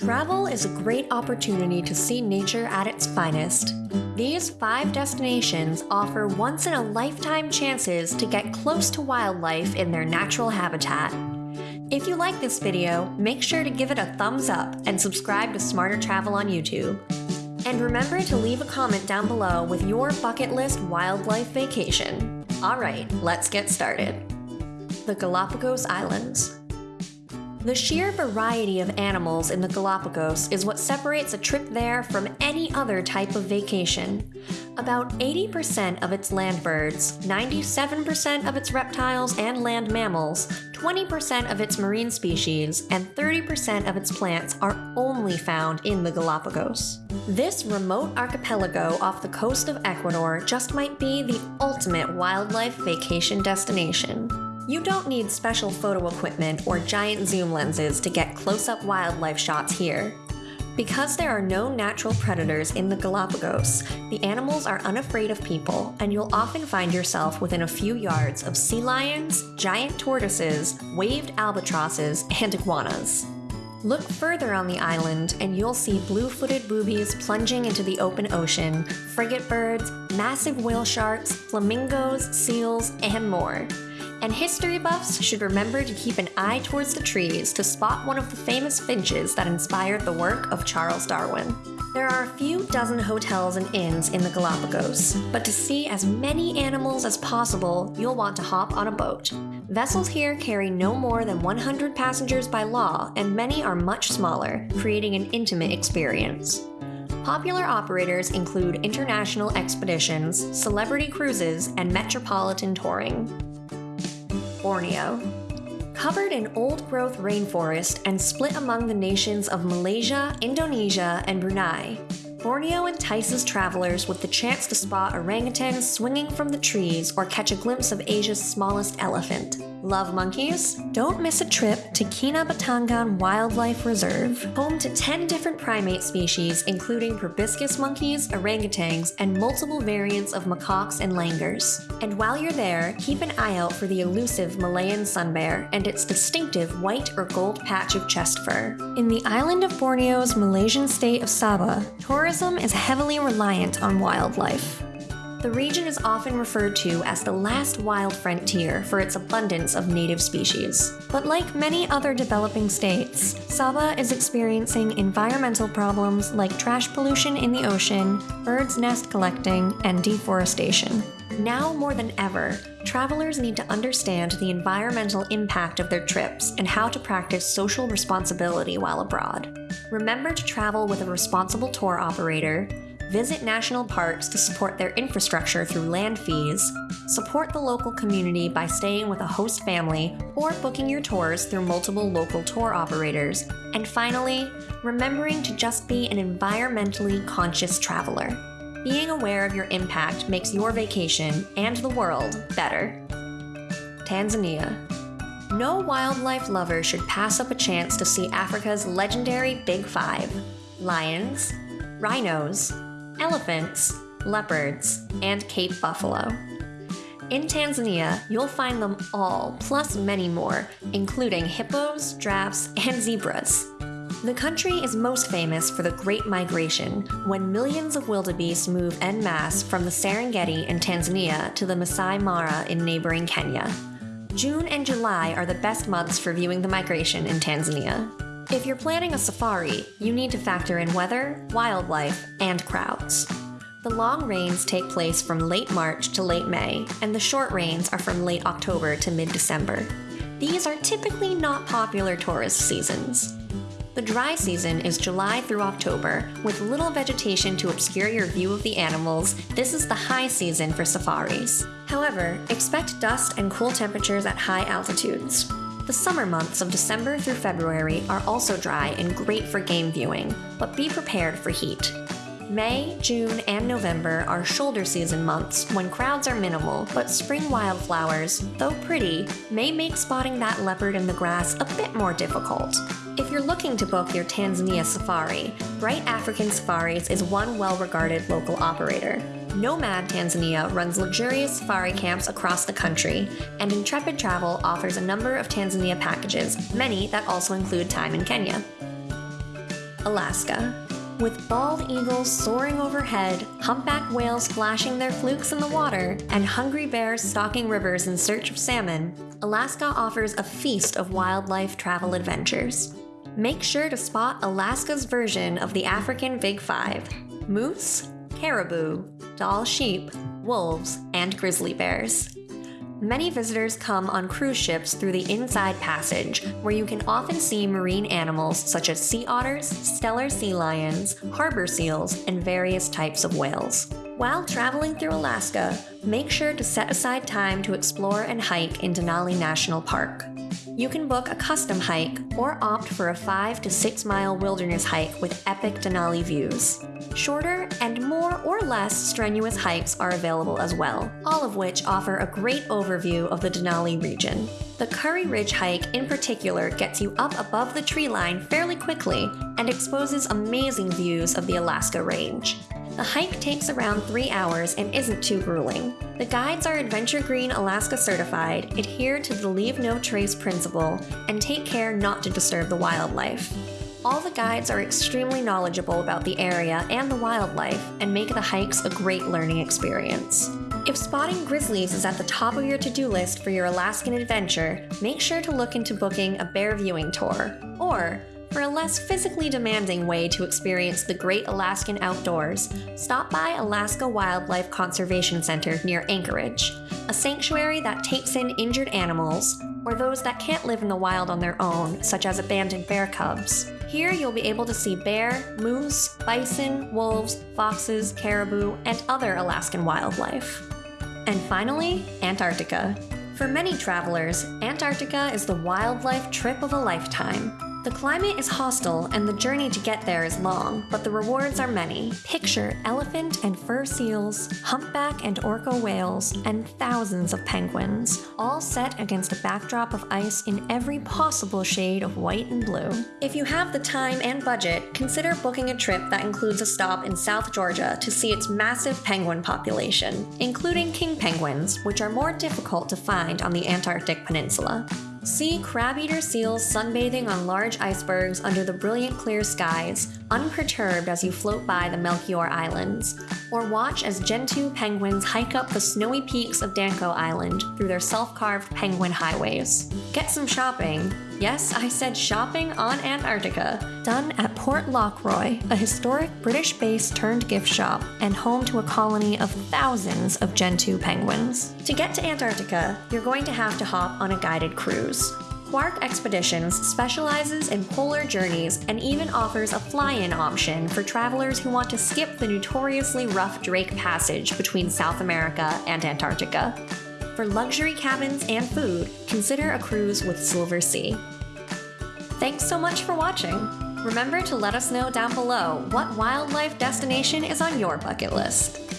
Travel is a great opportunity to see nature at its finest. These five destinations offer once in a lifetime chances to get close to wildlife in their natural habitat. If you like this video, make sure to give it a thumbs up and subscribe to Smarter Travel on YouTube. And remember to leave a comment down below with your bucket list wildlife vacation. Alright, let's get started. The Galapagos Islands. The sheer variety of animals in the Galapagos is what separates a trip there from any other type of vacation. About 80% of its land birds, 97% of its reptiles and land mammals, 20% of its marine species, and 30% of its plants are only found in the Galapagos. This remote archipelago off the coast of Ecuador just might be the ultimate wildlife vacation destination. You don't need special photo equipment or giant zoom lenses to get close-up wildlife shots here. Because there are no natural predators in the Galapagos, the animals are unafraid of people, and you'll often find yourself within a few yards of sea lions, giant tortoises, waved albatrosses, and iguanas. Look further on the island, and you'll see blue-footed boobies plunging into the open ocean, frigate birds, massive whale sharks, flamingos, seals, and more and history buffs should remember to keep an eye towards the trees to spot one of the famous finches that inspired the work of Charles Darwin. There are a few dozen hotels and inns in the Galapagos, but to see as many animals as possible, you'll want to hop on a boat. Vessels here carry no more than 100 passengers by law, and many are much smaller, creating an intimate experience. Popular operators include international expeditions, celebrity cruises, and metropolitan touring. Borneo. Covered in old-growth rainforest and split among the nations of Malaysia, Indonesia, and Brunei, Borneo entices travelers with the chance to spot orangutans swinging from the trees or catch a glimpse of Asia's smallest elephant. Love monkeys? Don't miss a trip to Kinabatangan Wildlife Reserve, home to 10 different primate species including proboscis monkeys, orangutans, and multiple variants of macaques and langurs. And while you're there, keep an eye out for the elusive Malayan sun bear and its distinctive white or gold patch of chest fur. In the island of Borneo's Malaysian state of Sabah, tourism is heavily reliant on wildlife. The region is often referred to as the last wild frontier for its abundance of native species. But like many other developing states, Sabah is experiencing environmental problems like trash pollution in the ocean, birds nest collecting, and deforestation. Now more than ever, travelers need to understand the environmental impact of their trips and how to practice social responsibility while abroad. Remember to travel with a responsible tour operator, visit national parks to support their infrastructure through land fees, support the local community by staying with a host family or booking your tours through multiple local tour operators, and finally, remembering to just be an environmentally conscious traveler. Being aware of your impact makes your vacation and the world better. Tanzania. No wildlife lover should pass up a chance to see Africa's legendary Big Five lions, rhinos, elephants, leopards, and Cape buffalo. In Tanzania, you'll find them all, plus many more, including hippos, giraffes, and zebras. The country is most famous for the Great Migration, when millions of wildebeest move en masse from the Serengeti in Tanzania to the Masai Mara in neighboring Kenya. June and July are the best months for viewing the migration in Tanzania. If you're planning a safari, you need to factor in weather, wildlife, and crowds. The long rains take place from late March to late May, and the short rains are from late October to mid-December. These are typically not popular tourist seasons. The dry season is July through October, with little vegetation to obscure your view of the animals. This is the high season for safaris. However, expect dust and cool temperatures at high altitudes. The summer months of December through February are also dry and great for game viewing, but be prepared for heat. May, June, and November are shoulder season months when crowds are minimal, but spring wildflowers, though pretty, may make spotting that leopard in the grass a bit more difficult. If you're looking to book your Tanzania safari, Bright African Safaris is one well-regarded local operator. Nomad Tanzania runs luxurious safari camps across the country, and Intrepid Travel offers a number of Tanzania packages, many that also include time in Kenya. Alaska. With bald eagles soaring overhead, humpback whales flashing their flukes in the water, and hungry bears stalking rivers in search of salmon, Alaska offers a feast of wildlife travel adventures. Make sure to spot Alaska's version of the African Big Five moose, caribou, Dall sheep, wolves, and grizzly bears. Many visitors come on cruise ships through the Inside Passage, where you can often see marine animals such as sea otters, Steller sea lions, harbor seals, and various types of whales. While traveling through Alaska, make sure to set aside time to explore and hike in Denali National Park. You can book a custom hike or opt for a 5 to 6 mile wilderness hike with epic Denali views. Shorter and more or less strenuous hikes are available as well, all of which offer a great overview of the Denali region. The Curry Ridge hike in particular gets you up above the tree line fairly quickly and exposes amazing views of the Alaska Range. The hike takes around three hours and isn't too grueling. The guides are Adventure Green Alaska certified, adhere to the leave no trace principle, and take care not to disturb the wildlife. All the guides are extremely knowledgeable about the area and the wildlife and make the hikes a great learning experience. If spotting grizzlies is at the top of your to do list for your Alaskan adventure, make sure to look into booking a bear viewing tour. Or, for a less physically demanding way to experience the great Alaskan outdoors, stop by Alaska Wildlife Conservation Center near Anchorage, a sanctuary that takes in injured animals, or those that can't live in the wild on their own, such as abandoned bear cubs. Here you'll be able to see bear, moose, bison, wolves, foxes, caribou, and other Alaskan wildlife. And finally, Antarctica. For many travelers, Antarctica is the wildlife trip of a lifetime. The climate is hostile and the journey to get there is long, but the rewards are many. Picture elephant and fur seals, humpback and orca whales, and thousands of penguins, all set against a backdrop of ice in every possible shade of white and blue. If you have the time and budget, consider booking a trip that includes a stop in South Georgia to see its massive penguin population, including king penguins, which are more difficult to find on the Antarctic Peninsula. See crab-eater seals sunbathing on large icebergs under the brilliant clear skies, unperturbed as you float by the Melchior Islands, or watch as Gentoo penguins hike up the snowy peaks of Danko Island through their self-carved penguin highways. Get some shopping. Yes, I said shopping on Antarctica, done at Port Lockroy, a historic British base turned gift shop and home to a colony of thousands of Gentoo penguins. To get to Antarctica, you're going to have to hop on a guided cruise. Quark Expeditions specializes in polar journeys and even offers a fly in option for travelers who want to skip the notoriously rough Drake Passage between South America and Antarctica. For luxury cabins and food, consider a cruise with Silversea. Thanks so much for watching. Remember to let us know down below what wildlife destination is on your bucket list.